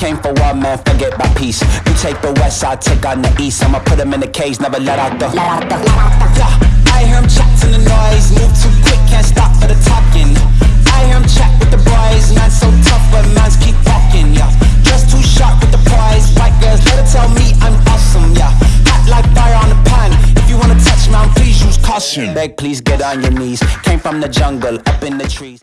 came for war, man, forget my peace. You take the west, I take on the east. I'ma put them in the cage, never let out the. Let out the. Yeah, I hear him chatting the noise, move too quick, can't stop for the talking. I hear him chat with the boys, man, so tough, but mans keep walking. Yeah, just too sharp with the prize. White girls, let her tell me I'm awesome. Yeah, hot like fire on the pan. If you wanna touch me, please use caution. Beg, please get on your knees. Came from the jungle, up in the trees.